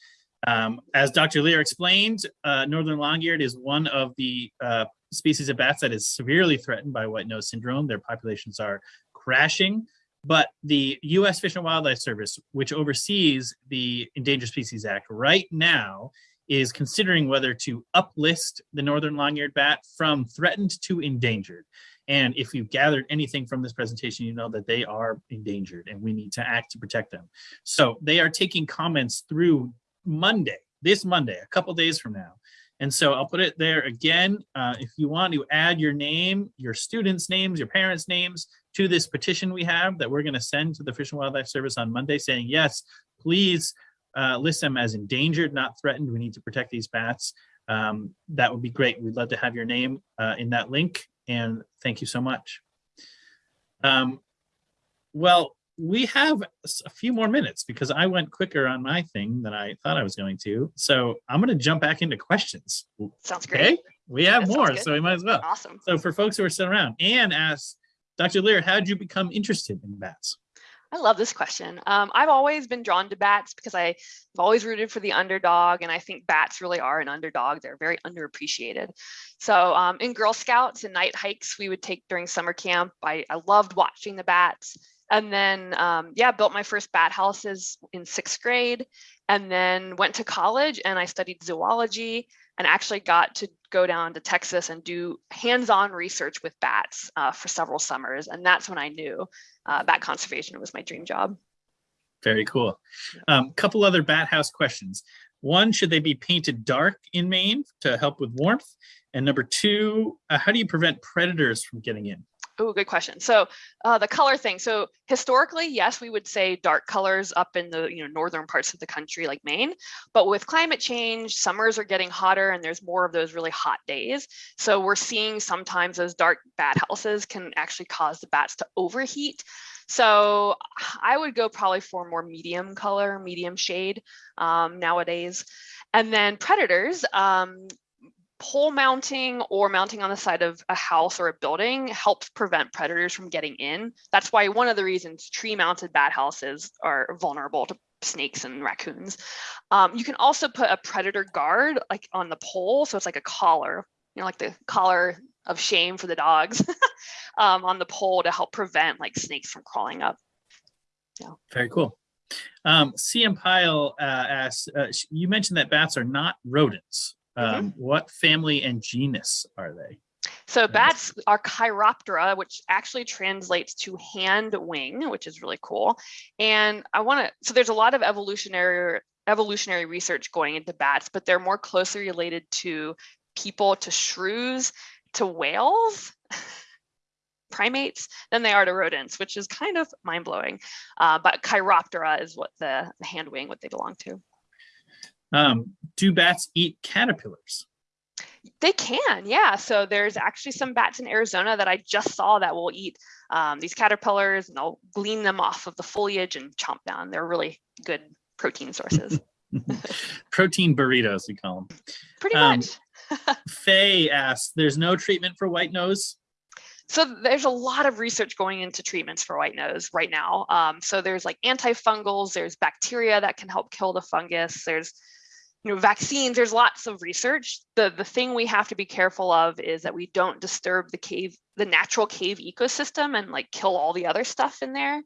Um, as Dr. Lear explained, uh, northern long-eared is one of the uh, species of bats that is severely threatened by white nose syndrome. Their populations are crashing, but the U.S. Fish and Wildlife Service, which oversees the Endangered Species Act right now, is considering whether to uplist the northern long-eared bat from threatened to endangered. And if you've gathered anything from this presentation, you know that they are endangered and we need to act to protect them. So they are taking comments through Monday, this Monday, a couple days from now. And so I'll put it there again. Uh, if you want to add your name, your students' names, your parents' names to this petition we have that we're going to send to the Fish and Wildlife Service on Monday saying, yes, please uh, list them as endangered, not threatened. We need to protect these bats. Um, that would be great. We'd love to have your name uh, in that link. And thank you so much. Um, well, we have a few more minutes because I went quicker on my thing than I thought I was going to. So I'm going to jump back into questions. Sounds Okay, great. we have That more, so we might as well. Awesome. So for folks who are still around, Anne asks, Dr. Lear, how did you become interested in bats? I love this question. Um, I've always been drawn to bats because I've always rooted for the underdog, and I think bats really are an underdog. They're very underappreciated. So um, in Girl Scouts and night hikes we would take during summer camp, I, I loved watching the bats. And then, um, yeah, built my first bat houses in sixth grade, and then went to college and I studied zoology and actually got to go down to Texas and do hands-on research with bats uh, for several summers. And that's when I knew uh, bat conservation was my dream job. Very cool. Um, couple other bat house questions. One, should they be painted dark in Maine to help with warmth? And number two, uh, how do you prevent predators from getting in? Oh, good question. So uh, the color thing. So historically, yes, we would say dark colors up in the you know northern parts of the country like Maine. But with climate change, summers are getting hotter and there's more of those really hot days. So we're seeing sometimes those dark bat houses can actually cause the bats to overheat. So I would go probably for more medium color, medium shade um, nowadays. And then predators, um, pole mounting or mounting on the side of a house or a building helps prevent predators from getting in. That's why one of the reasons tree mounted bat houses are vulnerable to snakes and raccoons. Um, you can also put a predator guard like on the pole. So it's like a collar, you know, like the collar of shame for the dogs. um, on the pole to help prevent like snakes from crawling up. Yeah. Very cool. Um, CM Pyle uh, asks, uh, you mentioned that bats are not rodents. Um, What family and genus are they? So bats are Chiroptera, which actually translates to hand wing, which is really cool. And I want to, so there's a lot of evolutionary evolutionary research going into bats, but they're more closely related to people, to shrews, to whales, primates than they are to rodents, which is kind of mind blowing. Uh, but Chiroptera is what the, the hand wing, what they belong to. Um, do bats eat caterpillars? They can, yeah. So there's actually some bats in Arizona that I just saw that will eat um, these caterpillars and they'll glean them off of the foliage and chomp down. They're really good protein sources. Protein burritos, we call them. Pretty Um, much. Faye asks, there's no treatment for white nose? So there's a lot of research going into treatments for white nose right now. Um, so there's like antifungals, there's bacteria that can help kill the fungus. There's you know vaccines. There's lots of research. The the thing we have to be careful of is that we don't disturb the cave, the natural cave ecosystem, and like kill all the other stuff in there.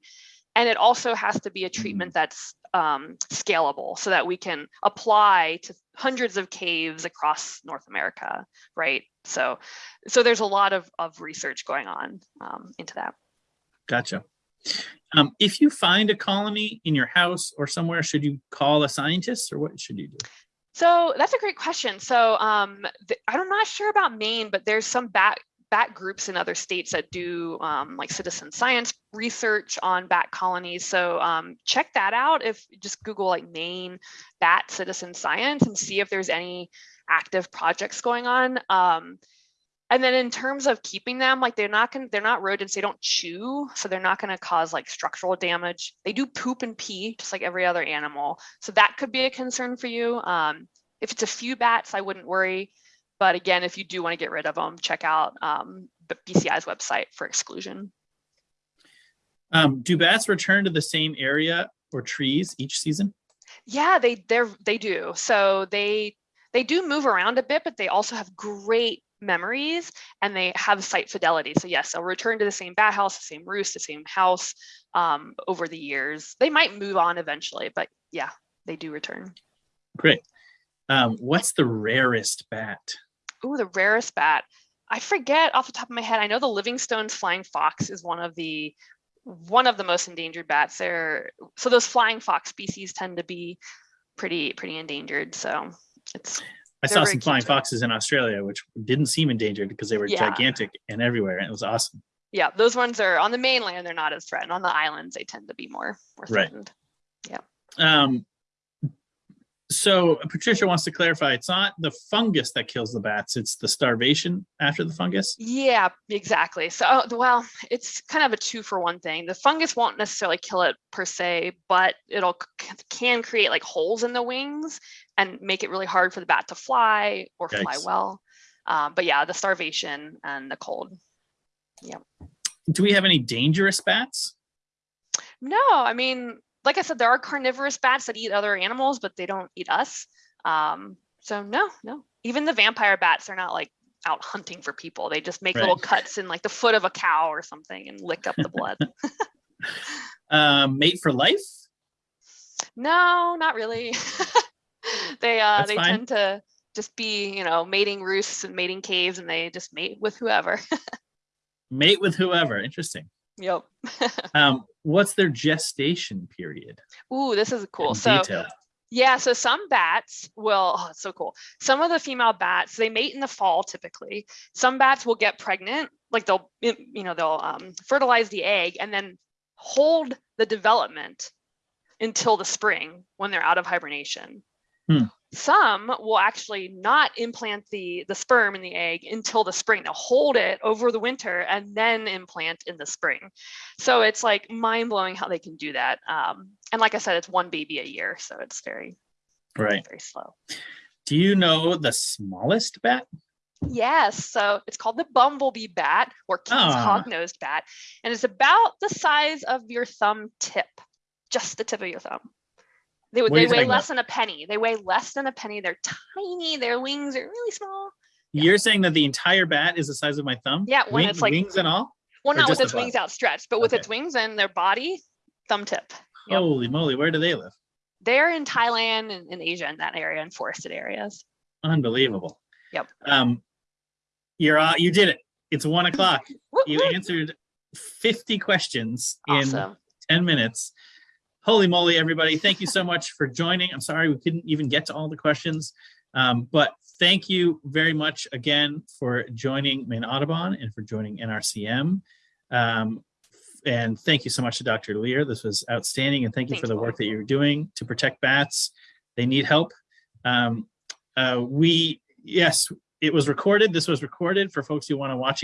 And it also has to be a treatment that's um, scalable so that we can apply to hundreds of caves across North America, right? So, so there's a lot of, of research going on um, into that. Gotcha. Um, if you find a colony in your house or somewhere, should you call a scientist or what should you do? So that's a great question. So um, I'm not sure about Maine, but there's some bat bat groups in other states that do um, like citizen science research on bat colonies. So um, check that out. If just Google like Maine bat citizen science and see if there's any active projects going on. Um, and then in terms of keeping them, like they're not going they're not rodents, they don't chew, so they're not gonna cause like structural damage. They do poop and pee, just like every other animal. So that could be a concern for you. Um, if it's a few bats, I wouldn't worry. But again, if you do want to get rid of them, check out um, BCI's website for exclusion. Um, do bats return to the same area or trees each season? Yeah, they they're they do. So they they do move around a bit, but they also have great memories and they have site fidelity. So yes, they'll return to the same bat house, the same roost, the same house um, over the years. They might move on eventually, but yeah, they do return. Great. Um, what's the rarest bat? Ooh, the rarest bat. I forget off the top of my head. I know the Livingstone's flying fox is one of the one of the most endangered bats. They're so those flying fox species tend to be pretty pretty endangered. So it's I They're saw some flying foxes in Australia, which didn't seem endangered because they were Yeah. gigantic and everywhere, and it was awesome. yeah, those ones are on the mainland. They're not as threatened. On the islands, they tend to be more more Right. threatened. Um, so Patricia wants to clarify: it's not the fungus that kills the bats; it's the starvation after the fungus. Yeah, exactly. So, oh, well, it's kind of a two for one thing. The fungus won't necessarily kill it per se, but it'll can create like holes in the wings and make it really hard for the bat to fly or fly well. Um, but yeah, the starvation and the cold. Yeah. Do we have any dangerous bats? No, I mean, like I said, there are carnivorous bats that eat other animals, but they don't eat us. Um, so no, no. Even the vampire bats are not like out hunting for people. They just make Right. little cuts in like the foot of a cow or something and lick up the blood. Um, mate for life? No, not really. they uh That's they fine. tend to just be, you know, mating roosts and mating caves and they just mate with whoever. Mate with whoever. Interesting. yep. Um, what's their gestation period? Ooh, this is cool. So detail. yeah, so some bats will, oh, it's so cool. Some of the female bats, they mate in the fall typically. Some bats will get pregnant, like they'll, you know, they'll um, fertilize the egg and then hold the development until the spring when they're out of hibernation. Hmm. Some will actually not implant the the sperm in the egg until the spring. They'll hold it over the winter and then implant in the spring. So it's like mind blowing how they can do that. Um, and like I said, it's one baby a year, so it's very Right. very slow. Do you know the smallest bat? Yes, so it's called the bumblebee bat or Kitti's Ah. hog-nosed bat, and it's about the size of your thumb tip, just the tip of your thumb. They, What they weigh less than a penny. They weigh less than a penny. They're tiny. Their wings are really small. You're saying that the entire bat is the size of my thumb? Yeah, when Wing- it's like wings and all? Well, not with its wings outstretched, but with Okay. its wings and their body, thumb tip. Yep. Holy moly, where do they live? They're in Thailand and in Asia in that area in forested areas. Unbelievable. Yep. Um, you're uh, you did it. It's one o'clock. You answered 50 questions in 10 minutes. Holy moly, everybody. Thank you so much for joining. I'm sorry we couldn't even get to all the questions. Um, but thank you very much again for joining Maine Audubon and for joining NRCM. Um, and thank you so much to Dr. Lear. This was outstanding. And thank you for the work that you're doing to protect bats. They need help. Um, uh, we, yes, it was recorded. This was recorded for folks who want to watch